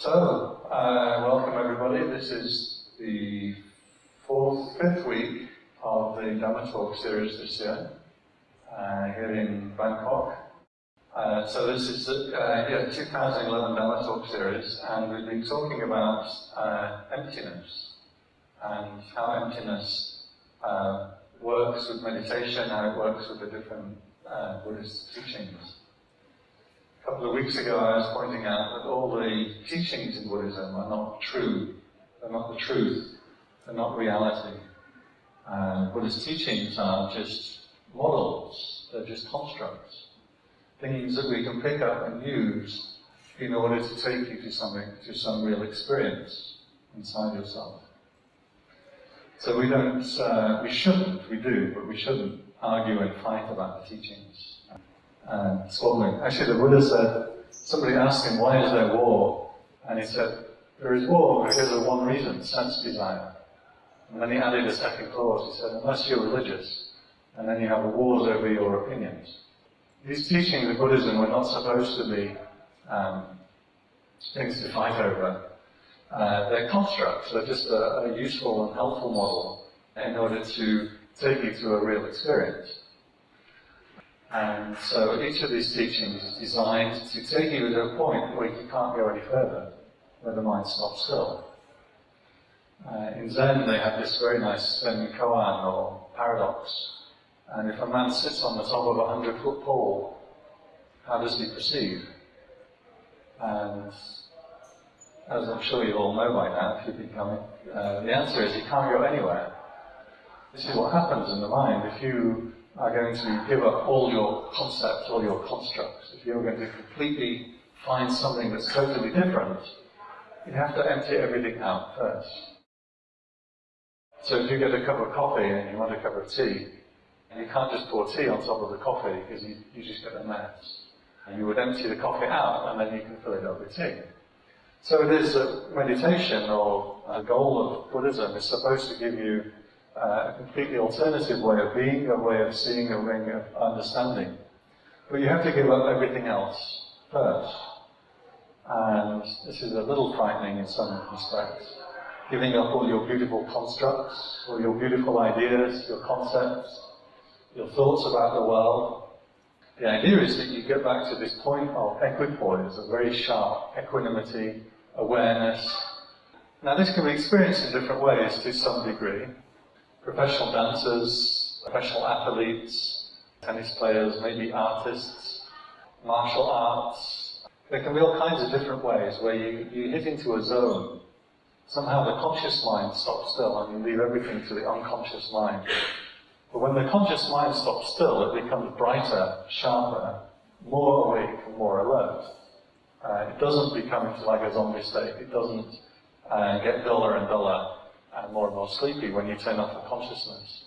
So, uh, welcome everybody. This is the fourth, fifth week of the Dhamma Talk series this year, uh, here in Bangkok. Uh, so this is the uh, yeah, 2011 Dhamma Talk series, and we've been talking about uh, emptiness and how emptiness uh, works with meditation, how it works with the different Buddhist teachings. A couple of weeks ago I was pointing out that all the teachings in Buddhism are not true, they're not the truth, they're not reality. Buddhist teachings are just models, they're just constructs, things that we can pick up and use in order to take you to something, to some real experience inside yourself. So we don't, uh, we shouldn't, we do, but we shouldn't argue and fight about the teachings. And squabbling. Actually, the Buddha said, somebody asked him, why is there war? And he said, there is war because of one reason, sense desire. And then he added a second clause. He said, unless you're religious, and then you have wars over your opinions. These teachings of Buddhism were not supposed to be um, things to fight over. Uh, they're constructs. They're just a, a useful and helpful model in order to take you to a real experience. And so each of these teachings is designed to take you to a point where you can't go any further, where the mind stops still. Uh, in Zen, they have this very nice Zen koan or paradox. And if a man sits on the top of a hundred foot pole, how does he perceive? And as I'm sure you all know by now, if you've been coming, uh, the answer is he can't go anywhere. This is what happens in the mind if you are going to give up all your concepts, all your constructs. If you're going to completely find something that's totally different, you have to empty everything out first. So if you get a cup of coffee and you want a cup of tea, and you can't just pour tea on top of the coffee because you, you just get a mess. And you would empty the coffee out and then you can fill it up with tea. So it is that meditation or a goal of Buddhism is supposed to give you uh, a completely alternative way of being, a way of seeing, a way of understanding. But you have to give up everything else first. And this is a little frightening in some respects. Giving up all your beautiful constructs, all your beautiful ideas, your concepts, your thoughts about the world. The idea is that you get back to this point of equipoise, a very sharp equanimity, awareness. Now this can be experienced in different ways to some degree professional dancers, professional athletes, tennis players, maybe artists, martial arts. There can be all kinds of different ways where you, you hit into a zone. Somehow the conscious mind stops still and you leave everything to the unconscious mind. But when the conscious mind stops still, it becomes brighter, sharper, more awake and more alert. Uh, it doesn't become into like a zombie state. It doesn't uh, get duller and duller and more and more sleepy when you turn off the consciousness.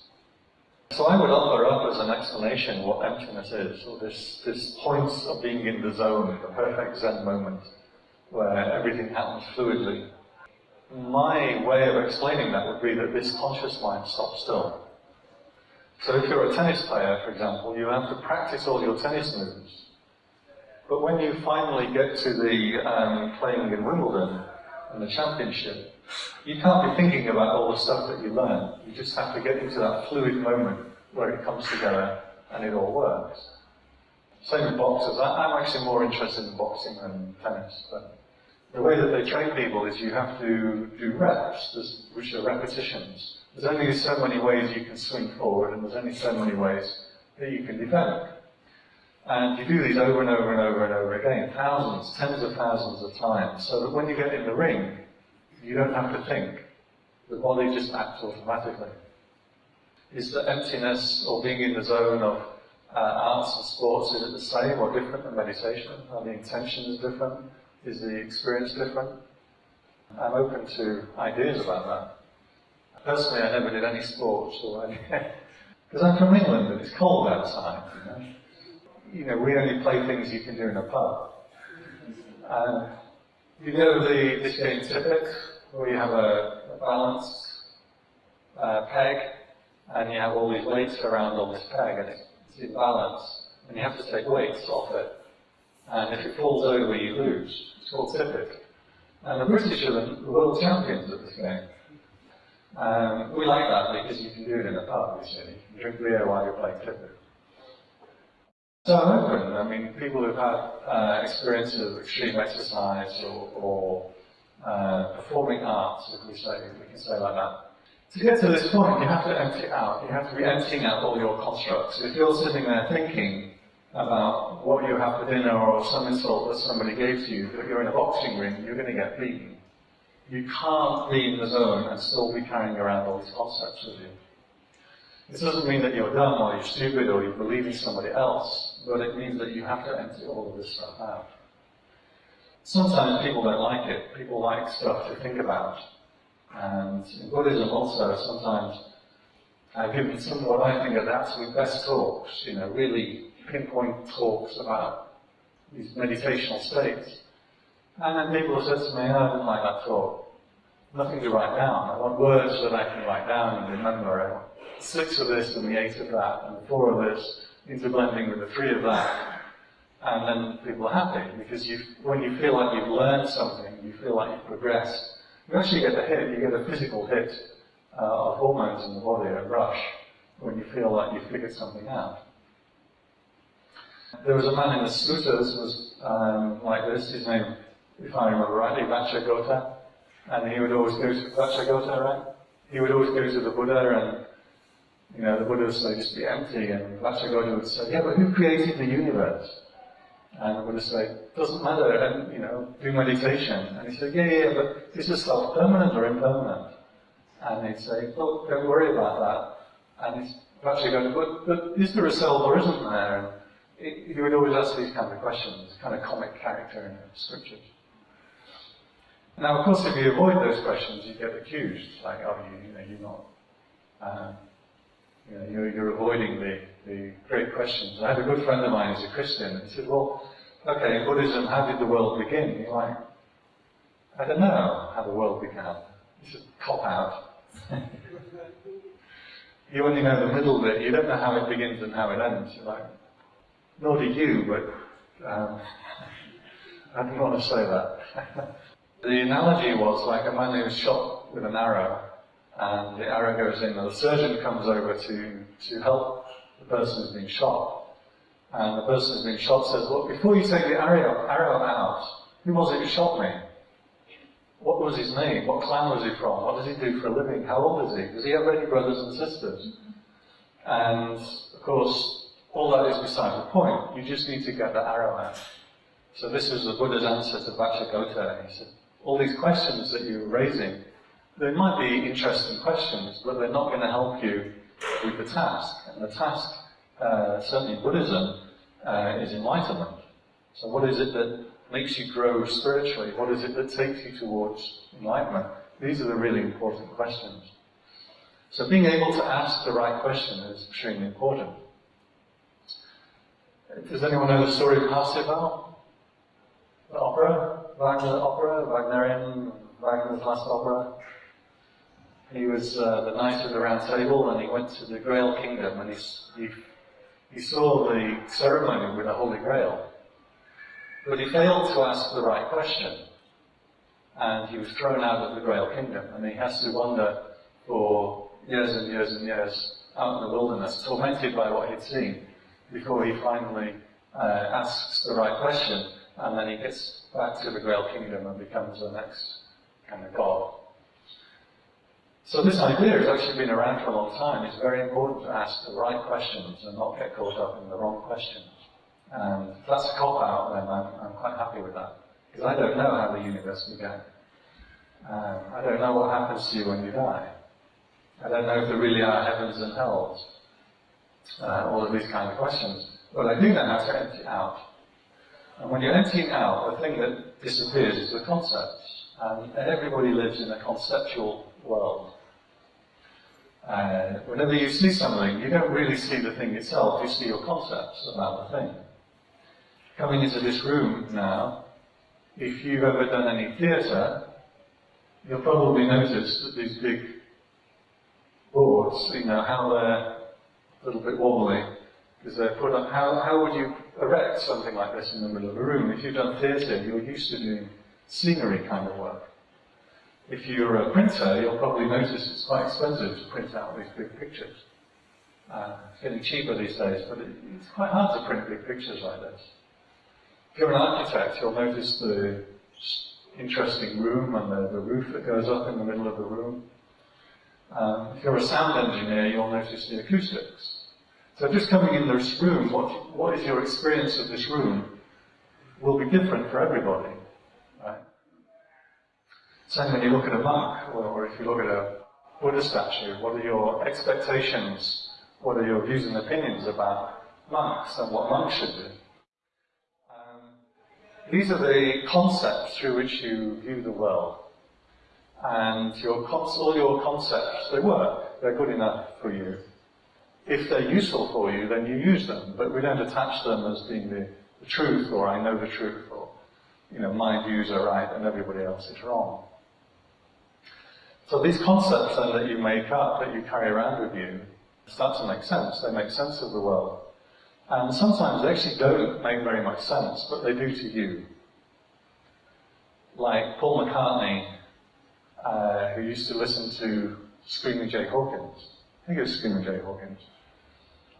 So I would offer up as an explanation what emptiness is, or this, this point of being in the zone, the perfect Zen moment, where everything happens fluidly. My way of explaining that would be that this conscious mind stops still. So if you're a tennis player, for example, you have to practice all your tennis moves. But when you finally get to the um, playing in Wimbledon, and the championship, you can't be thinking about all the stuff that you learn. You just have to get into that fluid moment where it comes together and it all works. Same with boxers. I, am actually more interested in boxing than tennis, but the way that they train people is you have to do reps, which are repetitions. There's only so many ways you can swing forward, and there's only so many ways that you can defend. And you do these over and over and over and over again, thousands, tens of thousands of times, so that when you get in the ring, you don't have to think. The body just acts automatically. Is the emptiness or being in the zone of uh, arts and sports, is it the same or different than meditation? Are the intentions different? Is the experience different? I'm open to ideas about that. Personally, I never did any sports or any... Because I'm from England and it's cold outside. You know? we only play things you can do in a pub. And you know the, this game Tippet, where you have a, a balanced uh, peg, and you have all these weights around on this peg, and it's in balance, and you have to take weights off it. And if it falls over, you lose. It's called Tippet. And the British are the world champions at this game. Um, we like that because you can do it in a pub, you see. You can drink beer while you're playing clipper. So I'm open. I mean, people who've had uh, experience of extreme exercise or, or uh, performing arts, if we say, we can say like that. To get to this point, you have to empty out. You have to be emptying out all your constructs. If you're sitting there thinking about what you have for dinner or some insult that somebody gave to you, but you're in a boxing ring, you're going to get beaten. You can't be in the zone and still be carrying around all these concepts with you. This doesn't mean that you're dumb or you're stupid or you believe in somebody else, but it means that you have to empty all of this stuff out. Sometimes people don't like it. People like stuff to think about. And in Buddhism also, sometimes I've given some what I think are absolute best talks, you know, really pinpoint talks about these meditational states. And then people have said to me, oh, I didn't like that talk. Nothing to write down. I want words that I can write down and remember. I six of this and the eight of that and four of this interblending with the three of that. And then people are happy because you, when you feel like you've learned something, you feel like you've progressed, you actually get a hit, you get a physical hit uh, of hormones in the body, a rush, when you feel like you've figured something out. There was a man in the suttas was um, like this, his name, if I remember rightly, Vacchagotta, and he would always go to Vacchagotta, right? He would always go to the Buddha and you know, the Buddha would say, just be empty, and Vacchagotta would say, yeah, but who created the universe? And the Buddha would say, doesn't matter, and, you know, do meditation. And he said, yeah, yeah, but is this self permanent or impermanent? And he'd say, look, don't worry about that. And he's Vacchagotta, but, but is there a self or isn't there? And he would always ask these kind of questions, kind of comic character in the scriptures. Now, of course, if you avoid those questions, you get accused, like, oh, you, you know, you're not, um, you know, you're, you're avoiding the, the questions. I had a good friend of mine who's a Christian, and he said, well, okay, in Buddhism, how did the world begin? You're like, I don't know how the world began. It's a cop out. you only know the middle bit, you don't know how it begins and how it ends. You're like, nor do you, but um, I didn't want to say that. the analogy was like a man who was shot with an arrow, and the arrow goes in, and the surgeon comes over to, to help the person who's been shot. And the person who's been shot says, Well, before you take the arrow, arrow out, who was it who shot me? What was his name? What clan was he from? What does he do for a living? How old is he? Does he have any brothers and sisters? And, of course, all that is beside the point. You just need to get the arrow out. So this was the Buddha's answer to Vacchagotta. He said, all these questions that you're raising, they might be interesting questions, but they're not going to help you with the task. And the task, uh, certainly Buddhism, uh, is enlightenment. So what is it that makes you grow spiritually? What is it that takes you towards enlightenment? These are the really important questions. So being able to ask the right question is extremely important. Does anyone know the story of Parsifal? The opera? Wagner opera? Wagnerian, Wagner's last opera? He was uh, the knight of the round table and he went to the Grail Kingdom and he, he, he saw the ceremony with the Holy Grail. But he failed to ask the right question. And he was thrown out of the Grail Kingdom and he has to wander for years and years and years out in the wilderness, tormented by what he'd seen before he finally uh, asks the right question, and then he gets back to the Grail Kingdom and becomes the next kind of god. So this idea has actually been around for a long time. It's very important to ask the right questions and not get caught up in the wrong questions. And if that's a cop out, then I'm, I'm quite happy with that. Because I don't know how the universe began. Um, I don't know what happens to you when you die. I don't know if there really are heavens and hells uh, all of these kind of questions. But I do know how to empty out. And when you're emptying out, the thing that disappears is the concepts. And everybody lives in a conceptual world. Uh, whenever you see something, you don't really see the thing itself, you see your concepts about the thing. Coming into this room now, if you've ever done any theatre, you'll probably notice that these big boards, you know, how they're a little bit wobbly because they're put on. How, how would you erect something like this in the middle of a room? If you've done theatre, you're used to doing scenery kind of work. If you're a printer, you'll probably notice it's quite expensive to print out these big pictures. Uh, it's getting cheaper these days, but it, it's quite hard to print big pictures like this. If you're an architect, you'll notice the interesting room and the, the roof that goes up in the middle of the room. Um, if you're a sound engineer, you'll notice the acoustics. So just coming in this room, what, what is your experience of this room will be different for everybody. Same when you look at a monk, or if you look at a Buddha statue, what are your expectations, what are your views and opinions about monks and what monks should do? Um, these are the concepts through which you view the world. And your all your concepts, they work, they're good enough for you if they're useful for you, then you use them, but we don't attach them as being the, the truth, or I know the truth, or, you know, my views are right and everybody else is wrong. So these concepts then that you make up, that you carry around with you, start to make sense. They make sense of the world. And sometimes they actually don't make very much sense, but they do to you. Like Paul McCartney, uh, who used to listen to Screaming Jay Hawkins. I think it was Screaming Jay Hawkins.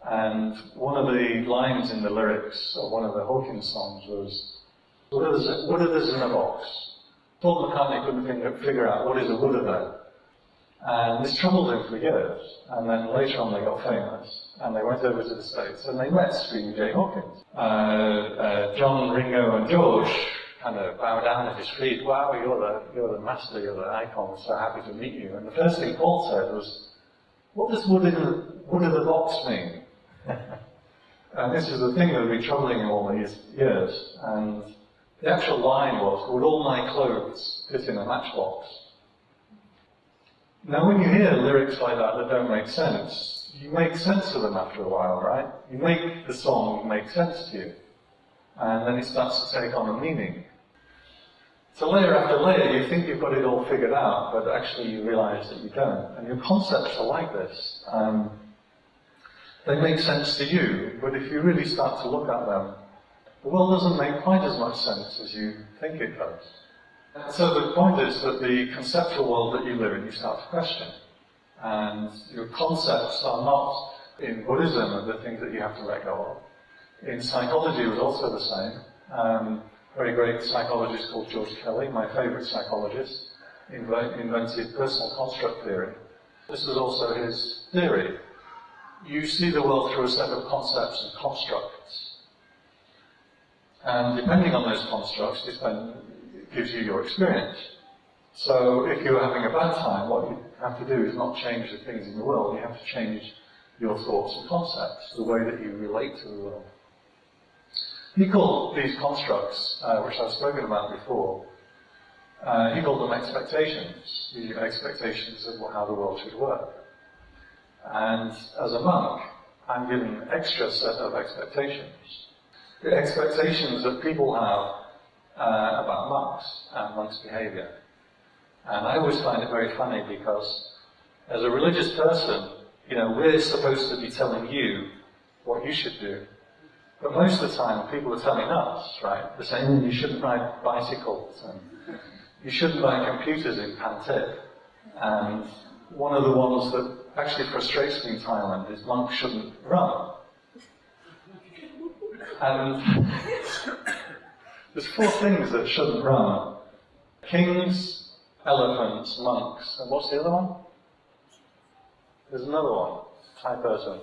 And one of the lines in the lyrics of one of the Hawkins songs was, what it, what is in a box? Paul McCartney couldn't figure out what is a Buddha there. And this troubled him for years. And then later on they got famous. And they went over to the States and they met Screaming Jay Hawkins. Uh, uh, John, Ringo and George kind of bow down at his feet. Wow, you're the, you're the master, you're the icon, so happy to meet you. And the first thing Paul said was, what does wood in the, wood in the box mean? and this is the thing that had been troubling him all these years. And the actual line was, would all my clothes fit in a matchbox? Now when you hear lyrics like that that don't make sense, you make sense of them after a while, right? You make the song make sense to you. And then it starts to take on a meaning. So layer after layer, you think you've got it all figured out, but actually you realize that you don't. And your concepts are like this. Um, they make sense to you, but if you really start to look at them, the world doesn't make quite as much sense as you think it does. So the point is that the conceptual world that you live in, you start to question. And your concepts are not, in Buddhism, are the things that you have to let go of. In psychology, it was also the same. Um, very great psychologist called George Kelly, my favorite psychologist, invented personal construct theory. This was also his theory you see the world through a set of concepts and constructs. And depending on those constructs, it gives you your experience. So if you're having a bad time, what you have to do is not change the things in the world, you have to change your thoughts and concepts, the way that you relate to the world. He called these constructs, uh, which I've spoken about before, uh, he called them expectations, the expectations of how the world should work. And as a monk, I'm given an extra set of expectations. The expectations that people have uh, about monks and monks' behavior. And I always find it very funny because as a religious person, you know, we're supposed to be telling you what you should do. But most of the time, people are telling us, right? They're saying you shouldn't ride bicycles and you shouldn't buy computers in Pantip. And one of the ones that actually frustrates me in Thailand is monks shouldn't run. And there's four things that shouldn't run. Kings, elephants, monks, and what's the other one? There's another one, Thai person.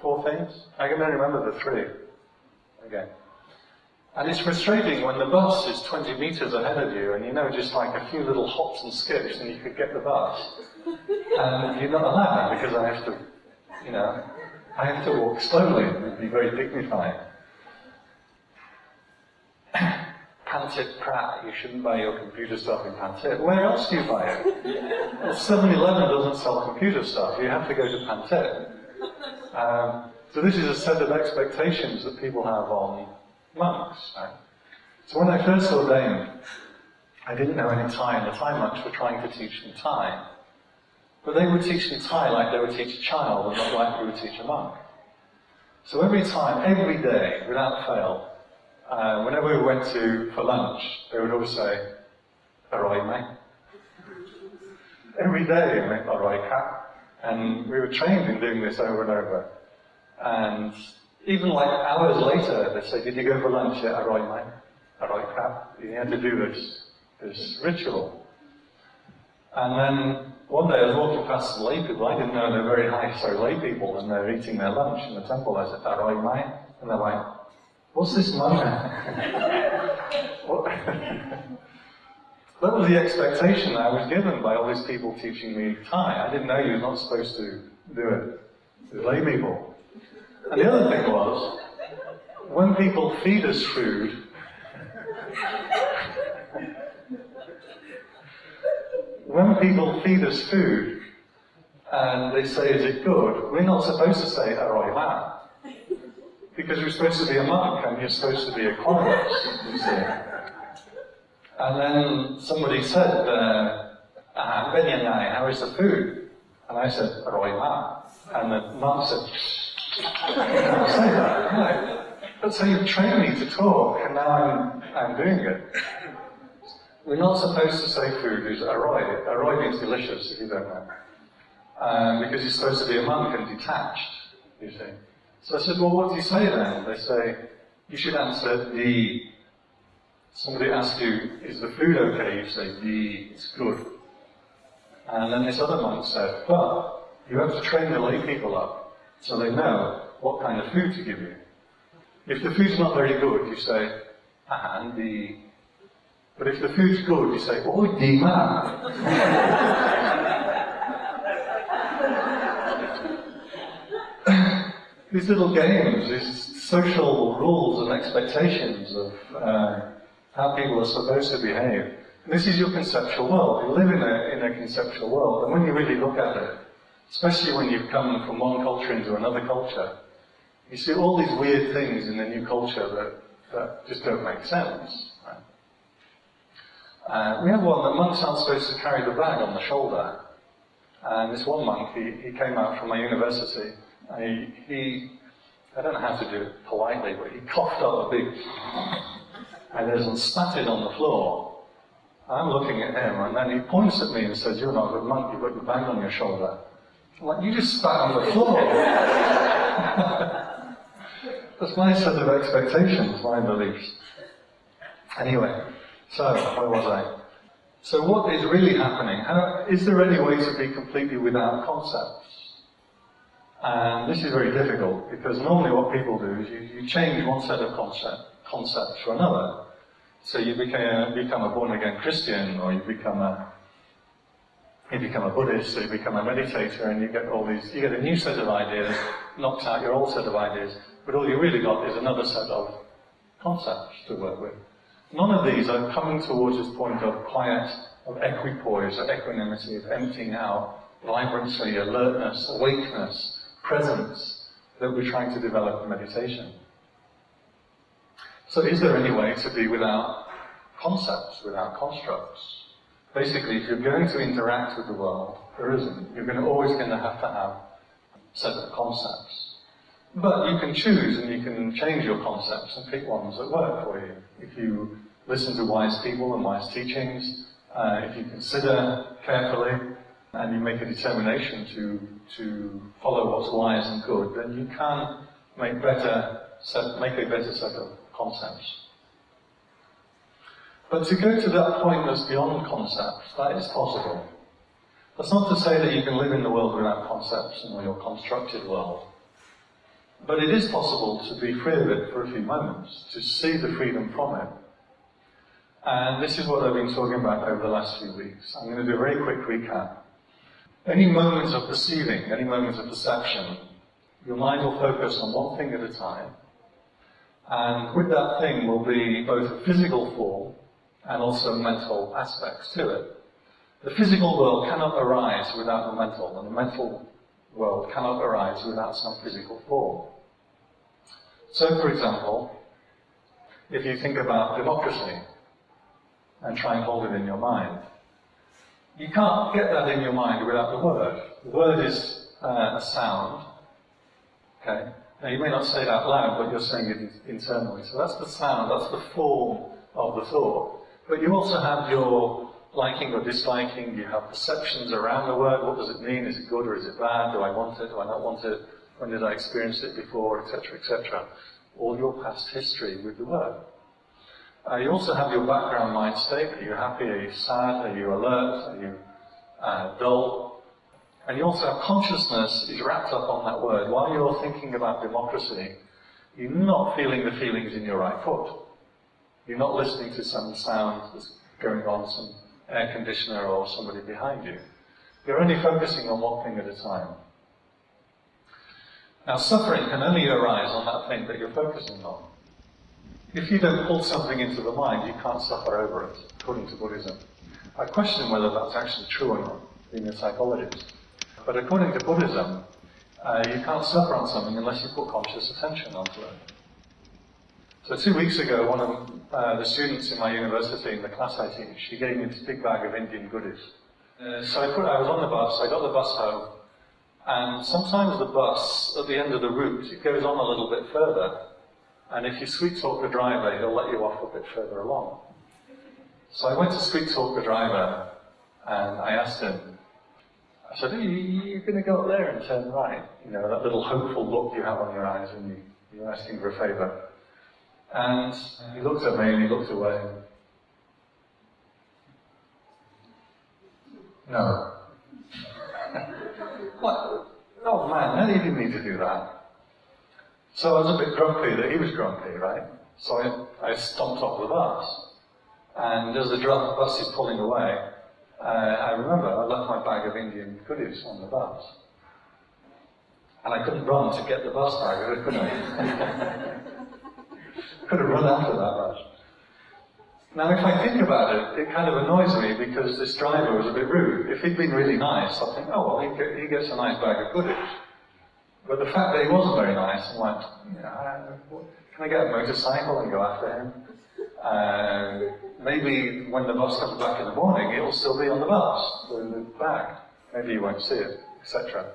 Four things? I can only remember the three. Again. And it's frustrating when the bus is 20 metres ahead of you and you know just like a few little hops and skips and you could get the bus. And you're not allowed because I have to, you know, I have to walk slowly and be very dignified. Pantip Pratt, you shouldn't buy your computer stuff in Pantip. Where else do you buy it? Well, 7-Eleven doesn't sell computer stuff. You have to go to Pantip. Um, so this is a set of expectations that people have on monks. Right? So when I first ordained, I didn't know any Thai, and the Thai monks were trying to teach me Thai. But they would teach me Thai like they would teach a child, and not like we would teach a monk. So every time, every day, without fail, uh, whenever we went to for lunch, they would always say, "All right, mate." Every day, mate, all right, cat. And we were trained in doing this over and over. And even like hours later, they'd say, "Did you go for lunch?" Yeah, all right, mate. All right, cat. You had to do this this ritual. And then one day I was walking past some lay people. I didn't know they're very high, so lay people, and they're eating their lunch in the temple. I said, "All right, mate." And they're like, What's this moment? that was the expectation I was given by all these people teaching me Thai. I didn't know you're not supposed to do it with lay people. And the other thing was, when people feed us food, when people feed us food and they say, is it good, we're not supposed to say, Aroiva. Because you're supposed to be a monk and you're supposed to be a you see. And then somebody said, uh, ah, how is the food? And I said, Roima. And the monk said, can't say that, no. But so you've trained me to talk, and now I'm, I'm doing it. We're not supposed to say food is aroi. Aroi means delicious, if you don't know. Um, because you're supposed to be a monk and detached, you see. So I said, well, what do you say then? They say, you should answer the. Somebody asks you, is the food okay? You say, the, it's good. And then this other monk said, but you have to train the lay people up so they know what kind of food to give you. If the food's not very good, you say, and the. But if the food's good, you say, oh, the man. These little games, these social rules and expectations of uh, how people are supposed to behave. This is your conceptual world. You live in a, in a conceptual world, and when you really look at it, especially when you've come from one culture into another culture, you see all these weird things in the new culture that, that just don't make sense. Uh, we have one that monks aren't supposed to carry the bag on the shoulder. And this one monk, he, he came out from my university, I, he, I don't know how to do it politely, but he coughed up a big, and there's and spat it on the floor. I'm looking at him, and then he points at me and says, You're not a good monk, you've got your bag on your shoulder. I'm like, You just spat on the floor. That's my set of expectations, my beliefs. Anyway, so, where was I? So, what is really happening? How, is there any way to be completely without concepts? And this is very difficult because normally what people do is you, you change one set of concept, concepts for another. So you become, become a born again Christian or you become a you become a Buddhist or you become a meditator and you get all these you get a new set of ideas, knocks out your old set of ideas, but all you really got is another set of concepts to work with. None of these are coming towards this point of quiet, of equipoise, of equanimity, of emptying out, vibrancy, alertness, awakeness, presence that we're trying to develop in meditation. So is there any way to be without concepts, without constructs? Basically, if you're going to interact with the world, there isn't. You're going to always going to have to have of concepts. But you can choose and you can change your concepts and pick ones that work for you. If you listen to wise people and wise teachings, uh, if you consider carefully, and you make a determination to, to follow what's wise and good, then you can make, better, set, make a better set of concepts. But to go to that point that's beyond concepts, that is possible. That's not to say that you can live in the world without concepts in your constructed world. But it is possible to be free of it for a few moments, to see the freedom from it. And this is what I've been talking about over the last few weeks. I'm going to do a very quick recap. Any moments of perceiving, any moments of perception, your mind will focus on one thing at a time. And with that thing will be both a physical form and also mental aspects to it. The physical world cannot arise without the mental, and the mental world cannot arise without some physical form. So, for example, if you think about democracy and try and hold it in your mind, you can't get that in your mind without the word. The word is uh, a sound, okay? Now you may not say it out loud, but you're saying it internally. So that's the sound, that's the form of the thought. But you also have your liking or disliking, you have perceptions around the word. What does it mean? Is it good or is it bad? Do I want it? Do I not want it? When did I experience it before? Etc. etc. All your past history with the word. Uh, you also have your background mind state. Are you happy? Are you sad? Are you alert? Are you uh, dull? And you also have consciousness is wrapped up on that word. While you're thinking about democracy, you're not feeling the feelings in your right foot. You're not listening to some sound that's going on, some air conditioner or somebody behind you. You're only focusing on one thing at a time. Now, suffering can only arise on that thing that you're focusing on. If you don't pull something into the mind, you can't suffer over it, according to Buddhism. I question whether that's actually true or not, being a psychologist. But according to Buddhism, uh, you can't suffer on something unless you put conscious attention onto it. So two weeks ago, one of uh, the students in my university, in the class I teach, she gave me this big bag of Indian goodies. Uh, so I, put, I was on the bus, I got the bus home, and sometimes the bus, at the end of the route, it goes on a little bit further. And if you sweet talk the driver, he'll let you off a bit further along. So I went to sweet talk the driver, and I asked him, I said, are you, are going to go up there and turn right? You know, that little hopeful look you have on your eyes when you, you're asking for a favour. And he looked at me and he looked away. No. what? Oh man, no, he didn't need to do that. So I was a bit grumpy that he was grumpy, right? So I, I stomped off the bus. And as the bus is pulling away, uh, I remember I left my bag of Indian goodies on the bus. And I couldn't run to get the bus bag, could I? could have run after that bus. Now, if I think about it, it kind of annoys me because this driver was a bit rude. If he'd been really nice, I'd think, oh, well, he, he gets a nice bag of goodies. But the fact that he wasn't very nice, I'm like, can I get a motorcycle and go after him? Uh, maybe when the bus comes back in the morning, it'll still be on the bus, the, the bag. Maybe you won't see it, etc.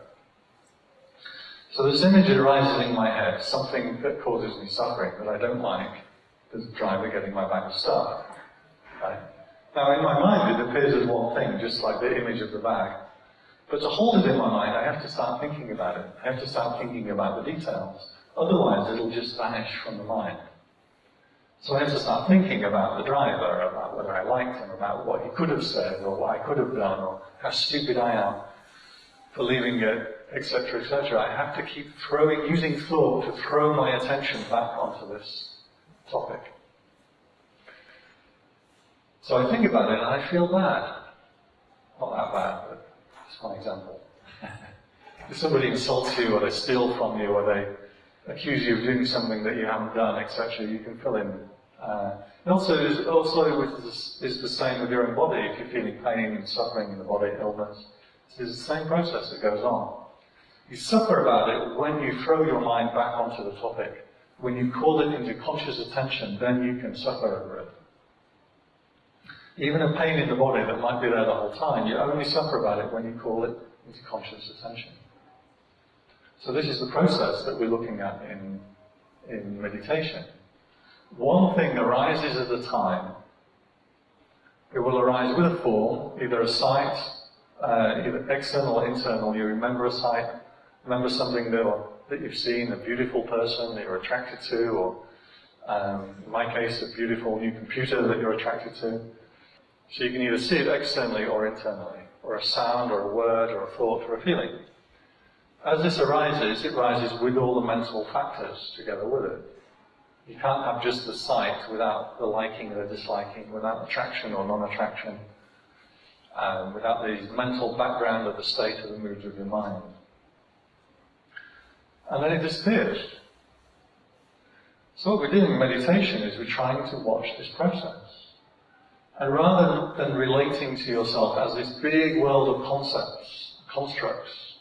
So this image arises in my head, something that causes me suffering that I don't like, the driver getting my bag of stuff. Right? Now in my mind it appears as one thing, just like the image of the bag. But to hold it in my mind, I have to start thinking about it. I have to start thinking about the details. Otherwise it'll just vanish from the mind. So I have to start thinking about the driver, about whether I liked him, about what he could have said, or what I could have done, or how stupid I am for leaving it etc., etc. I have to keep throwing, using thought to throw my attention back onto this topic. So I think about it and I feel bad. Not that bad, but it's one example. if somebody insults you or they steal from you or they accuse you of doing something that you haven't done, etc., you can fill in. Uh, and also, also is the same with your own body. If you're feeling pain and suffering in the body, illness, it's the same process that goes on. You suffer about it when you throw your mind back onto the topic. When you call it into conscious attention, then you can suffer. Even a pain in the body that might be there the whole time, you only suffer about it when you call it into conscious attention. So this is the process that we're looking at in, in meditation. One thing arises at a time. It will arise with a form, either a sight, uh, either external or internal. You remember a sight, remember something that, that you've seen, a beautiful person that you're attracted to, or um, in my case, a beautiful new computer that you're attracted to. So you can either see it externally or internally, or a sound, or a word, or a thought, or a feeling. As this arises, it rises with all the mental factors together with it. You can't have just the sight without the liking or the disliking, without attraction or non-attraction, um, without the mental background of the state of the mood of your mind and then it disappears. So what we're doing in meditation is we're trying to watch this process. And rather than relating to yourself as this big world of concepts, constructs,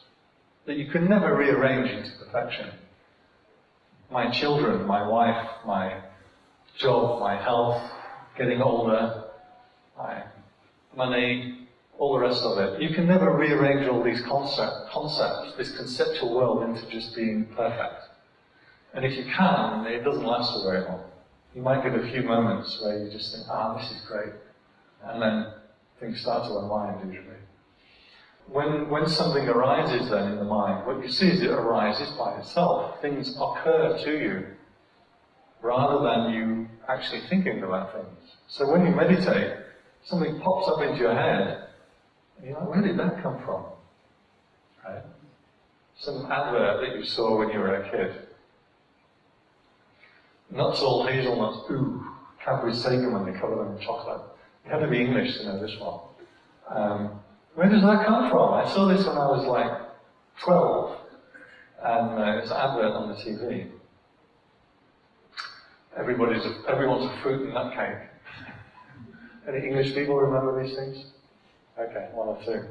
that you can never rearrange into perfection. My children, my wife, my job, my health, getting older, my money, all the rest of it. You can never rearrange all these concept, concepts, this conceptual world into just being perfect. And if you can, it doesn't last for very long. You might get a few moments where you just think, ah, this is great. And then things start to unwind usually. When, when something arises then in the mind, what you see is it arises by itself. Things occur to you rather than you actually thinking about things. So when you meditate, something pops up into your head, you're like, where did that come from? Right? Some advert that you saw when you were a kid. Nuts all hazelnuts, ooh, Cadbury's take them when they cover them in chocolate. You have to be English to know this one. Um, where does that come from? I saw this when I was like 12, and uh, it's an advert on the TV. Everybody's a, everyone's a fruit and nut cake. Any English people remember these things? Okay, one or two.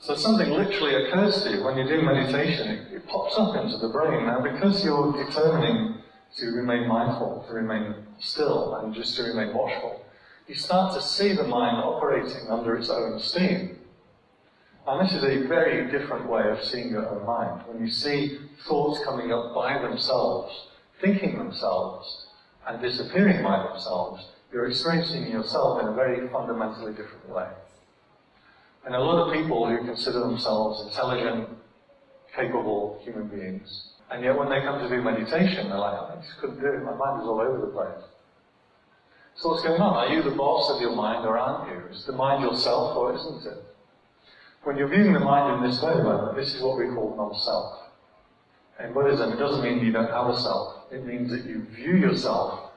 So something literally occurs to you when you do meditation, it, it pops up into the brain. Now because you're determining to remain mindful, to remain still, and just to remain watchful, you start to see the mind operating under its own steam. And this is a very different way of seeing your own mind. When you see thoughts coming up by themselves, thinking themselves, and disappearing by themselves, you're experiencing yourself in a very fundamentally different way. And a lot of people who consider themselves intelligent, capable human beings, and yet when they come to do meditation, they're like, oh, I just couldn't do it, my mind is all over the place. So what's going on? Are you the boss of your mind or aren't you? Is the mind yourself or isn't it? When you're viewing the mind in this way, then, this is what we call non-self. In Buddhism, it doesn't mean you don't have a self. It means that you view yourself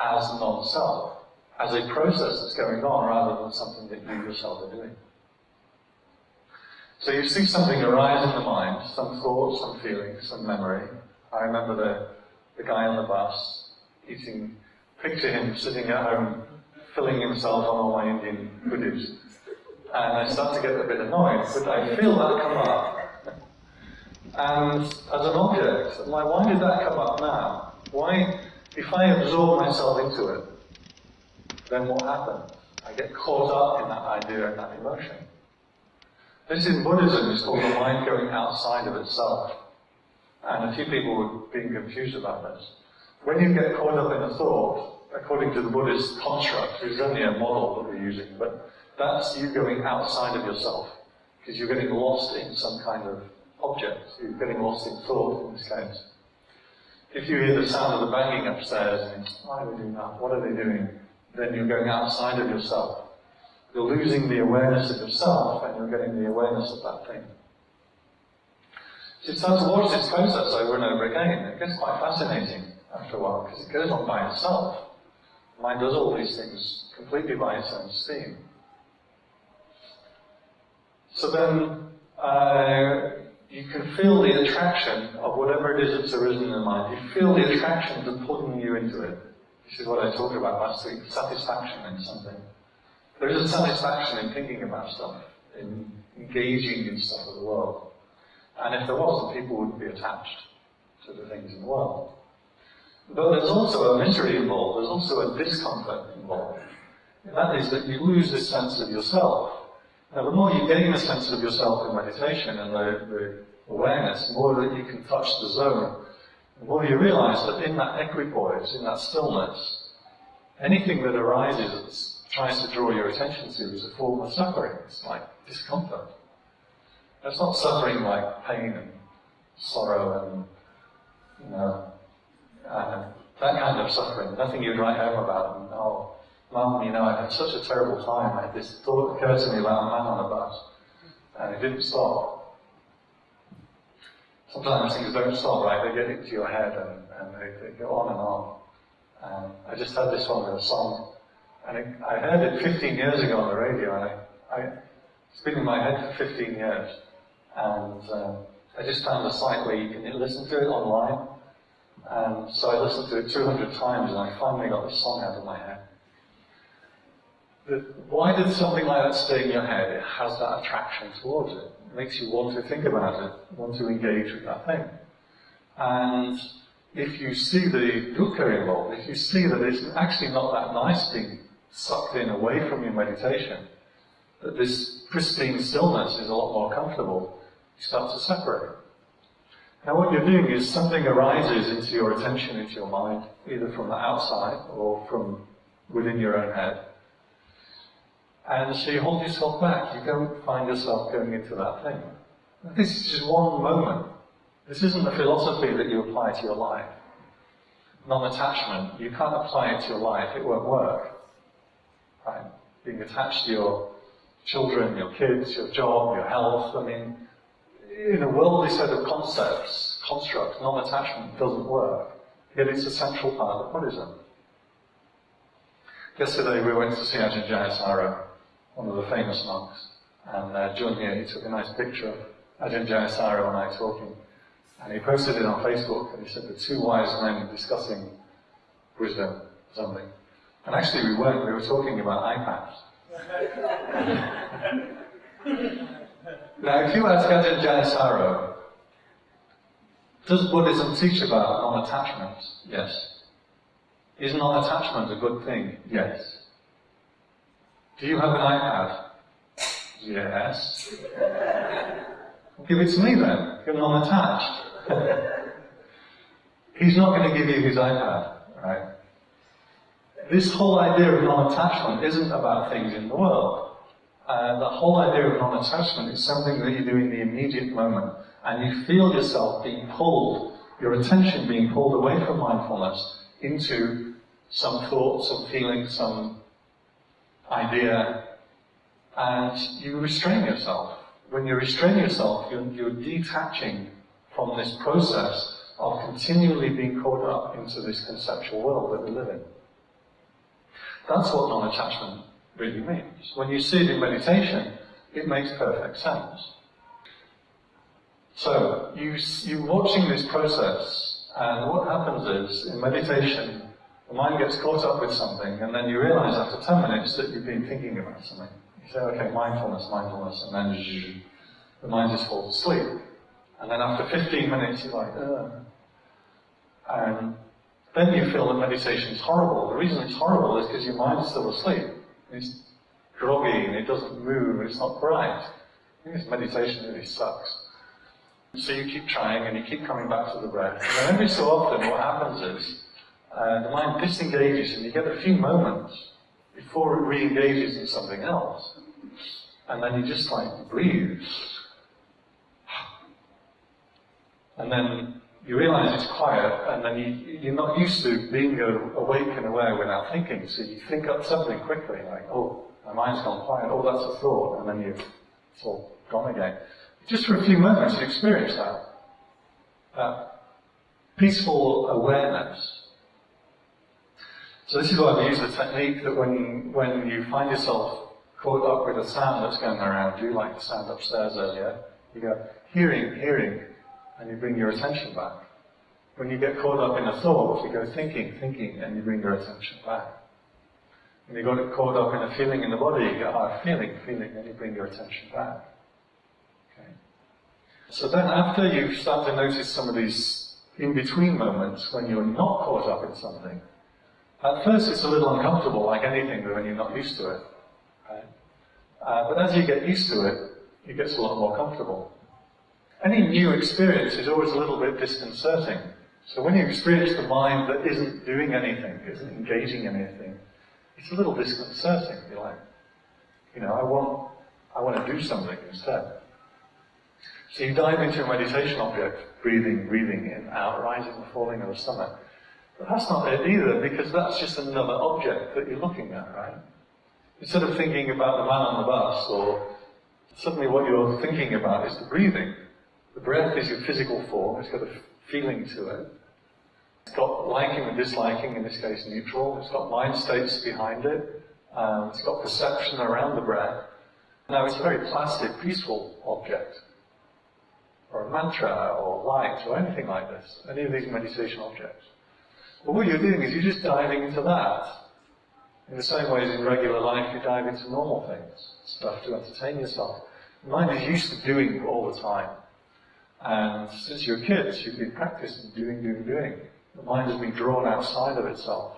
as non-self, as a process that's going on rather than something that you yourself are doing. So you see something arise in the mind, some thought, some feeling, some memory. I remember the, the guy on the bus eating, picture him sitting at home, filling himself on all my Indian goodies. And I start to get a bit annoyed, but I feel that come up. And as an object, I'm like, why did that come up now? Why, if I absorb myself into it, then what happens? I get caught up in that idea and that emotion. This in Buddhism is called the mind going outside of itself. And a few people were being confused about this. When you get caught up in a thought, according to the Buddhist construct, which is only a model that we're using, but that's you going outside of yourself. Because you're getting lost in some kind of object. You're getting lost in thought in this case. If you hear the sound of the banging upstairs and why are they doing that? What are they doing? Then you're going outside of yourself. You're losing the awareness of yourself and you're getting the awareness of that thing. So you start to watch this process over and over again. It gets quite fascinating after a while because it goes on by itself. The mind does all these things completely by its own steam. So then uh, you can feel the attraction of whatever it is that's arisen in the mind. You feel the attraction to pulling you into it. This is what I talked about last week, satisfaction in something. There is a satisfaction in thinking about stuff, in engaging in stuff of the world. And if there wasn't, people wouldn't be attached to the things in the world. But there's also a misery involved, there's also a discomfort involved. That is that you lose this sense of yourself. Now, the more you gain a sense of yourself in meditation and the, the awareness, the more that you can touch the zone, the more you realize that in that equipoise, in that stillness, anything that arises tries to draw your attention to is a form of suffering. It's like discomfort. It's not suffering like pain and sorrow and, you know, uh, that kind of suffering. Nothing you'd write home about. And, oh, Mum, you know, I had such a terrible time. I had this thought occur to me about a man on a bus, and it didn't stop. Sometimes things don't stop, right? They get into your head and, and they, they go on and on. And I just had this one with a song and it, I heard it 15 years ago on the radio, and I, I, it's been in my head for 15 years. And um, I just found a site where you can listen to it online. And so I listened to it 200 times, and I finally got the song out of my head. The, why did something like that stay in your head? It has that attraction towards it. It makes you want to think about it, want to engage with that thing. And if you see the dukkha involved, if you see that it's actually not that nice being sucked in away from your meditation, that this pristine stillness is a lot more comfortable, You start to separate. Now what you're doing is something arises into your attention, into your mind, either from the outside or from within your own head. And so you hold yourself back. You don't find yourself going into that thing. This is just one moment. This isn't a philosophy that you apply to your life. Non-attachment, you can't apply it to your life, it won't work. Right? Being attached to your children, your kids, your job, your health, I mean, in a worldly set of concepts, constructs, non-attachment doesn't work. Yet it's a central part of Buddhism. Yesterday we went to see Ajahn Jayasaro, one of the famous monks, and uh, John here, he took a nice picture of Ajahn Jayasaro and I talking, and he posted it on Facebook, and he said the two wise men discussing wisdom something. And actually we weren't, we were talking about iPads. now if you ask Ajahn Jayasaro, does Buddhism teach about non-attachment? Yes. Is non-attachment a good thing? Yes. Do you have an iPad? Yes. Give it to me then. You're non-attached. He's not going to give you his iPad, right? This whole idea of non-attachment isn't about things in the world. Uh, the whole idea of non-attachment is something that you do in the immediate moment, and you feel yourself being pulled, your attention being pulled away from mindfulness into some thought, some feeling, some idea, and you restrain yourself. When you restrain yourself, you're, you're detaching from this process of continually being caught up into this conceptual world that we live in. That's what non-attachment really means. When you see it in meditation, it makes perfect sense. So, you, you're watching this process, and what happens is, in meditation, the mind gets caught up with something, and then you realize after 10 minutes that you've been thinking about something. You say, okay, mindfulness, mindfulness, and then the mind just falls asleep. And then after 15 minutes, you're like, Ugh. And then you feel that meditation is horrible. The reason it's horrible is because your mind's still asleep. It's groggy and it doesn't move and it's not bright. This meditation really sucks. So you keep trying and you keep coming back to the breath. And then every so often what happens is uh, the mind disengages and you get a few moments before it re-engages in something else. And then you just like breathe. And then you realize it's quiet, and then you, you're not used to being awake and aware without thinking, so you think up something quickly, like, oh, my mind's gone quiet, oh, that's a thought, and then you, it's all gone again. Just for a few moments, you experience that. That peaceful awareness. So this is why we use the technique that when, when you find yourself caught up with a sound that's going around you, like the sound upstairs earlier, you go, hearing, hearing, and you bring your attention back. When you get caught up in a thought, you go thinking, thinking, and you bring your attention back. When you get caught up in a feeling in the body, you go, ah, feeling, feeling, and you bring your attention back. Okay. So then after you start to notice some of these in-between moments when you're not caught up in something, at first it's a little uncomfortable, like anything, when you're not used to it. Right? Uh, but as you get used to it, it gets a lot more comfortable. Any new experience is always a little bit disconcerting. So when you experience the mind that isn't doing anything, isn't engaging in anything, it's a little disconcerting. You're like, you know, I want, I want to do something instead. So you dive into a meditation object, breathing, breathing in, out, rising and falling of the stomach. But that's not it either, because that's just another object that you're looking at, right? Instead of thinking about the man on the bus, or suddenly what you're thinking about is the breathing. The breath is your physical form, it's got a feeling to it. It's got liking and disliking, in this case neutral. It's got mind states behind it. Um, it's got perception around the breath. Now it's a very placid, peaceful object. Or a mantra, or light, or anything like this. Any of these meditation objects. But what you're doing is you're just diving into that. In the same way as in regular life you dive into normal things, stuff to entertain yourself. Mind is used to doing all the time. And since you're kids, you've been practicing doing, doing, doing. The mind has been drawn outside of itself.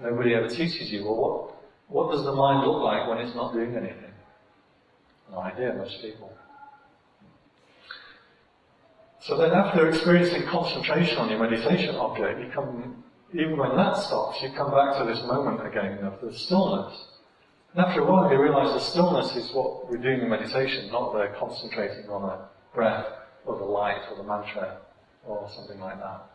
Nobody ever teaches you, well, what, what does the mind look like when it's not doing anything? No idea, most people. So then after experiencing concentration on your meditation object, you come, even when that stops, you come back to this moment again of the stillness. And after a while you realize the stillness is what we're doing in meditation, not the concentrating on a breath or the light or the mantra or something like that.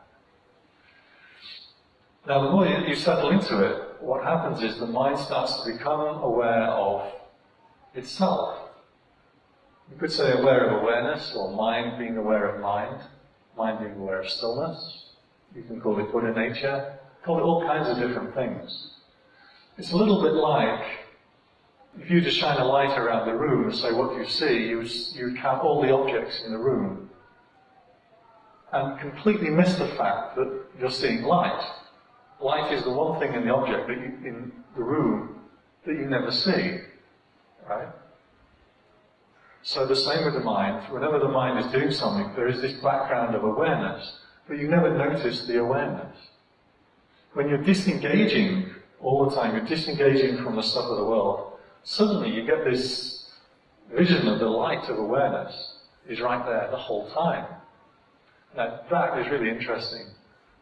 Now the more you settle into it, what happens is the mind starts to become aware of itself. You could say aware of awareness, or mind being aware of mind, mind being aware of stillness. You can call it Buddha nature, call it all kinds of different things. It's a little bit like if you just shine a light around the room and say what you see, you, you count all the objects in the room and completely miss the fact that you're seeing light. Light is the one thing in the object that you, in the room that you never see, right? So the same with the mind. Whenever the mind is doing something, there is this background of awareness, but you never notice the awareness. When you're disengaging all the time, you're disengaging from the stuff of the world, suddenly you get this vision of the light of awareness is right there the whole time. Now that is really interesting.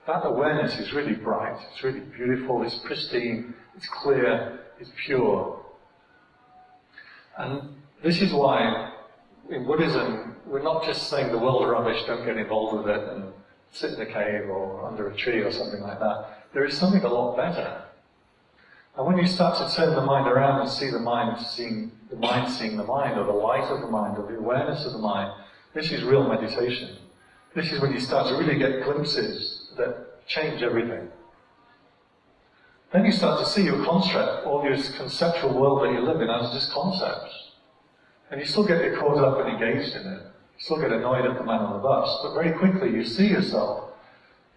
That awareness is really bright, it's really beautiful, it's pristine, it's clear, it's pure. And this is why in Buddhism, we're not just saying the world rubbish, don't get involved with it and sit in a cave or under a tree or something like that. There is something a lot better. And when you start to turn the mind around and see the mind seeing the mind seeing the mind, or the light of the mind, or the awareness of the mind, this is real meditation. This is when you start to really get glimpses that change everything. Then you start to see your construct, all your conceptual world that you live in as just concepts. And you still get caught up and engaged in it. You still get annoyed at the man on the bus, but very quickly you see yourself,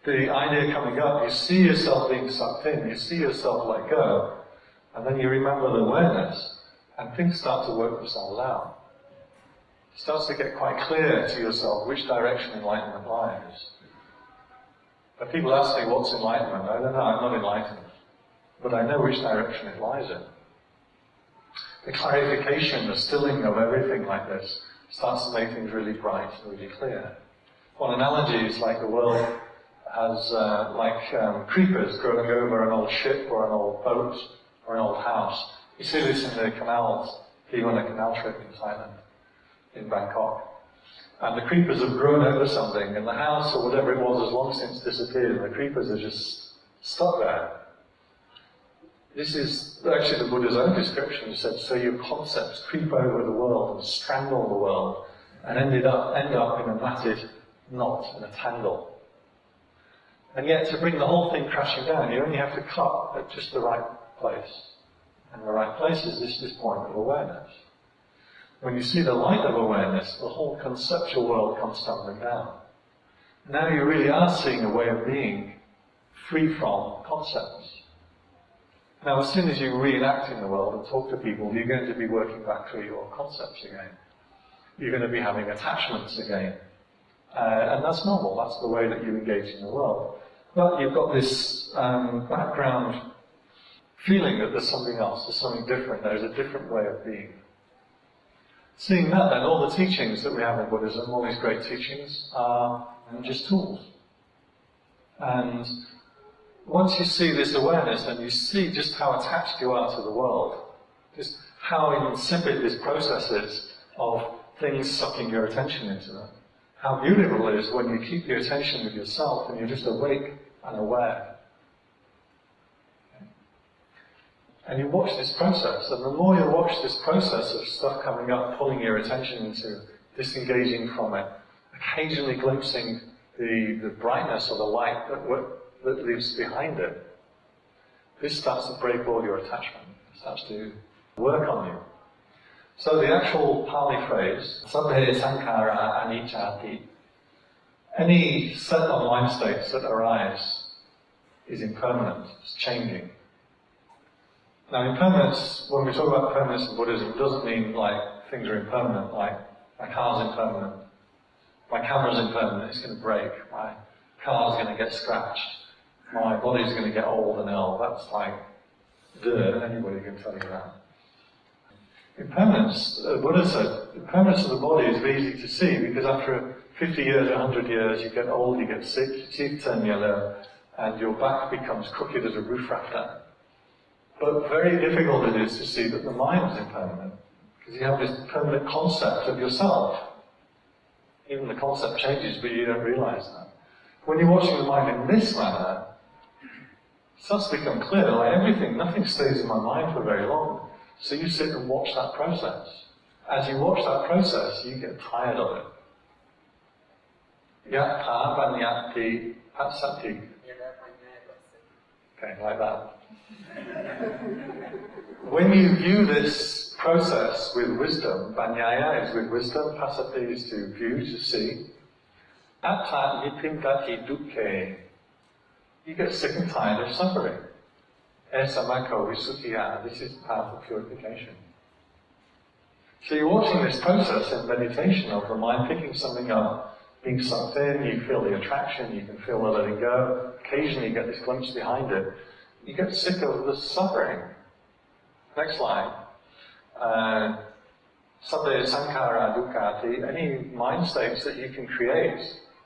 the idea coming up, you see yourself being sucked in, you see yourself let go, and then you remember the awareness, and things start to work themselves out. It starts to get quite clear to yourself which direction enlightenment lies. But people ask me, what's enlightenment? I don't know, I'm not enlightened. But I know which direction it lies in the clarification, the stilling of everything like this starts to make things really bright and really clear. One analogy is like the world has uh, like um, creepers growing over an old ship or an old boat or an old house. You see this in the canals, you on a canal trip in Thailand, in Bangkok. And the creepers have grown over something, and the house or whatever it was has long since disappeared, and the creepers are just stuck there. This is actually the Buddha's own description. He said, so your concepts creep over the world and strangle the world and ended up, end up in a matted knot and a tangle. And yet to bring the whole thing crashing down, you only have to cut at just the right place. And the right place is this, this point of awareness. When you see the light of awareness, the whole conceptual world comes tumbling down. Now you really are seeing a way of being free from concepts. Now, as soon as you reenact in the world and talk to people, you're going to be working back through your concepts again. You're going to be having attachments again. Uh, and that's normal, that's the way that you engage in the world. But you've got this um, background feeling that there's something else, there's something different, there's a different way of being. Seeing that then, all the teachings that we have in Buddhism, all these great teachings, are just tools. And once you see this awareness and you see just how attached you are to the world, just how insipid this process is of things sucking your attention into them, how beautiful it is when you keep your attention with yourself and you're just awake and aware. And you watch this process, and the more you watch this process of stuff coming up, pulling your attention into, disengaging from it, occasionally glimpsing the, the brightness or the light that that lives behind it, this starts to break all your attachment. It starts to work on you. So the actual Pali phrase, Sabbe Sankara Anicca any set of mind states that arise is impermanent, it's changing. Now impermanence, when we talk about permanence in Buddhism, doesn't mean like things are impermanent, like my car's impermanent, my camera's impermanent, it's going to break, my car's going to get scratched my body's going to get old and ill. That's like, duh, anybody can tell you that. Impermanence, uh, Buddha said, impermanence of the body is very easy to see because after 50 years, 100 years, you get old, you get sick, your teeth turn yellow, and your back becomes crooked as a roof rafter. But very difficult it is to see that the mind is impermanent, because you have this permanent concept of yourself. Even the concept changes, but you don't realize that. When you're watching the mind in this manner, it starts to become clear, like everything, nothing stays in my mind for very long. So you sit and watch that process. As you watch that process, you get tired of it. Yatha banyati pasati. Okay, like that. when you view this process with wisdom, banyaya is with wisdom, pasati is to view, to see. Atta nibbindati dukkhe. You get sick and tired of suffering. Esamako visuddhiya. This is the path of purification. So you're watching this process in meditation of the mind picking something up, being sucked in, you feel the attraction, you can feel the letting go, occasionally you get this glimpse behind it. You get sick of the suffering. Next slide. Uh, Sankara Dukkati, any mind states that you can create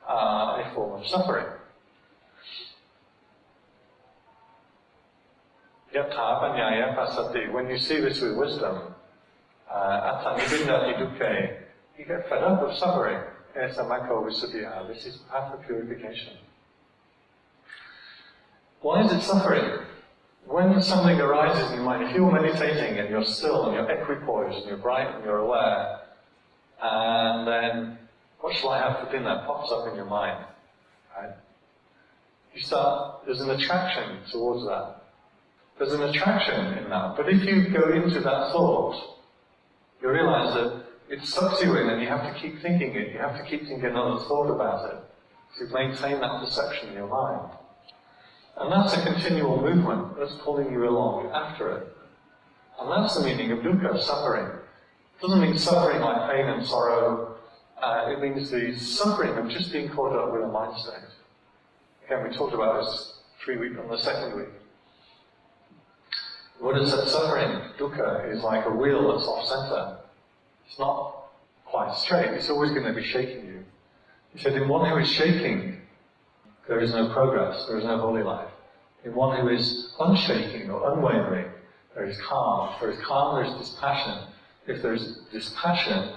are a form of suffering. When you see this with wisdom, uh, you get fed up with suffering. This is path of purification. Why is it suffering? When something arises in your mind, if you're meditating and you're still and you're equipoised and you're bright and you're aware, and then what shall I have for dinner pops up in your mind, right? You start, there's an attraction towards that. There's an attraction in that. But if you go into that thought, you realize that it sucks you in and you have to keep thinking it, you have to keep thinking another thought about it to maintain that perception in your mind. And that's a continual movement that's pulling you along after it. And that's the meaning of dukkha, suffering. It doesn't mean suffering like pain and sorrow. Uh, it means the suffering of just being caught up with a mind state. Again, we talked about this three weeks on the second week. Is that suffering? Dukkha is like a wheel that's off center. It's not quite straight. It's always going to be shaking you. He said, in one who is shaking, there is no progress, there is no holy life. In one who is unshaking or unwavering, there is calm. If there is calm, there is dispassion. If there is dispassion,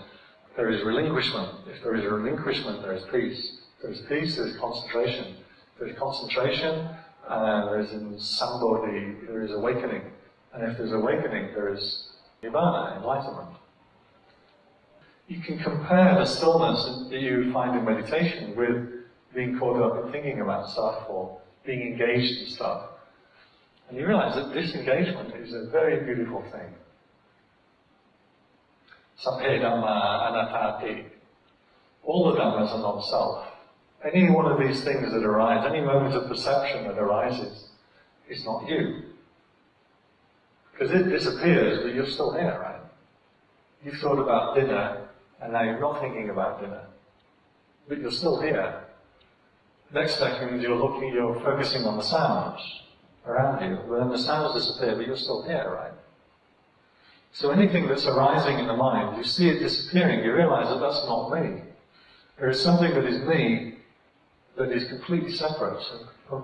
there is relinquishment. If there is relinquishment, there is peace. If there is peace, there is concentration. If there is concentration, uh, there is in somebody, there is awakening. And if there's awakening, there is nirvana, enlightenment. You can compare the stillness that you find in meditation with being caught up in thinking about stuff or being engaged in stuff. And you realize that this engagement is a very beautiful thing. Sabbe Dhamma. All the Dhammas are not self. Any one of these things that arise, any moment of perception that arises, is not you. Because it disappears, but you're still here, right? You've thought about dinner, and now you're not thinking about dinner. But you're still here. Next second, you're looking, you're focusing on the sounds around you. But then the sounds disappear, but you're still here, right? So anything that's arising in the mind, you see it disappearing, you realize that that's not me. There is something that is me that is completely separate,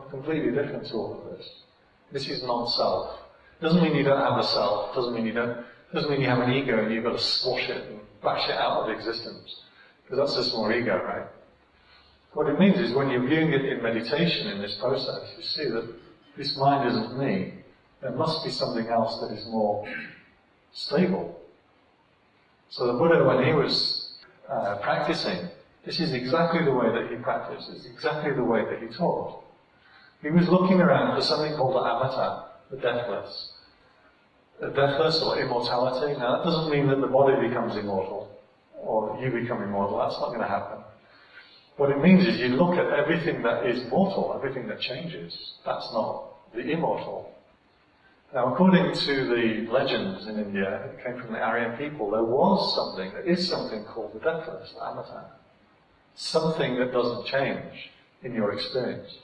completely different to all of this. This is non-self. Doesn't mean you don't have a self. Doesn't mean you don't. Doesn't mean you have an ego and you've got to squash it and bash it out of existence. Because that's just more ego, right? What it means is when you're viewing it in meditation in this process, you see that this mind isn't me. There must be something else that is more stable. So the Buddha, when he was uh, practicing, this is exactly the way that he practiced. It's exactly the way that he taught. He was looking around for something called the amata, the deathless deathless or immortality. Now, that doesn't mean that the body becomes immortal or you become immortal. That's not going to happen. What it means is you look at everything that is mortal, everything that changes. That's not the immortal. Now, according to the legends in India, it came from the Aryan people, there was something, there is something called the deathless, the amata. Something that doesn't change in your experience.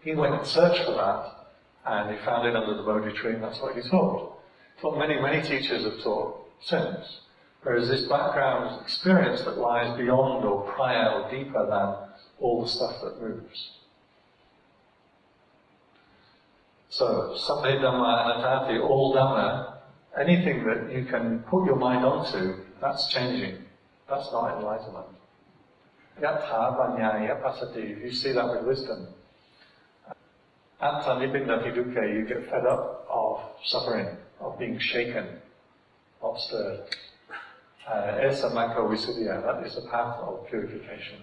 He went and searched for that and he found it under the Bodhi tree, and that's what he taught. Taught many, many teachers have taught since. Whereas this background experience that lies beyond or prior or deeper than all the stuff that moves. So, Sabbe Dhamma Anattati, all Dhamma, anything that you can put your mind onto, that's changing. That's not enlightenment. Yatha Vanyaya Pasati, if you see that with wisdom. Atta Nibbindati Dukkha, you get fed up of suffering, of being shaken, not stirred. Uh, Esa Mako Visuddhya, that is a path of purification.